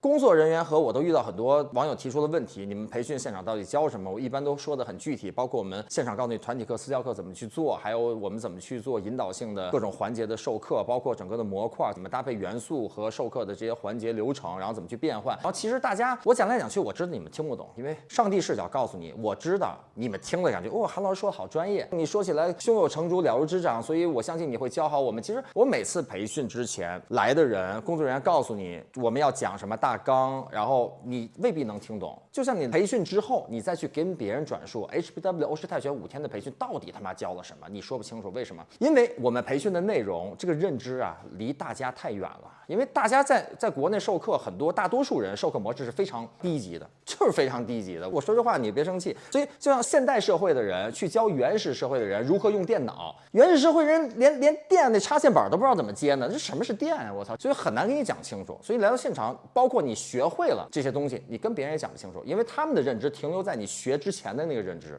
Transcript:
工作人员和我都遇到很多网友提出的问题，你们培训现场到底教什么？我一般都说的很具体，包括我们现场告诉你团体课、私教课怎么去做，还有我们怎么去做引导性的各种环节的授课，包括整个的模块怎么搭配元素和授课的这些环节流程，然后怎么去变换。然后其实大家我讲来讲去，我知道你们听不懂，因为上帝视角告诉你，我知道你们听了感觉哦，韩老师说的好专业，你说起来胸有成竹了如指掌，所以我相信你会教好我们。其实我每次培训之前来的人，工作人员告诉你我们要讲什么大大纲，然后。你未必能听懂，就像你培训之后，你再去跟别人转述 HBW 欧式泰拳五天的培训到底他妈教了什么，你说不清楚，为什么？因为我们培训的内容这个认知啊，离大家太远了。因为大家在在国内授课，很多大多数人授课模式是非常低级的，就是非常低级的。我说这话你别生气。所以就像现代社会的人去教原始社会的人如何用电脑，原始社会人连连电那插线板都不知道怎么接呢？这什么是电啊？我操！所以很难给你讲清楚。所以来到现场，包括你学会了这些东西，你跟别人也讲不清楚，因为他们的认知停留在你学之前的那个认知。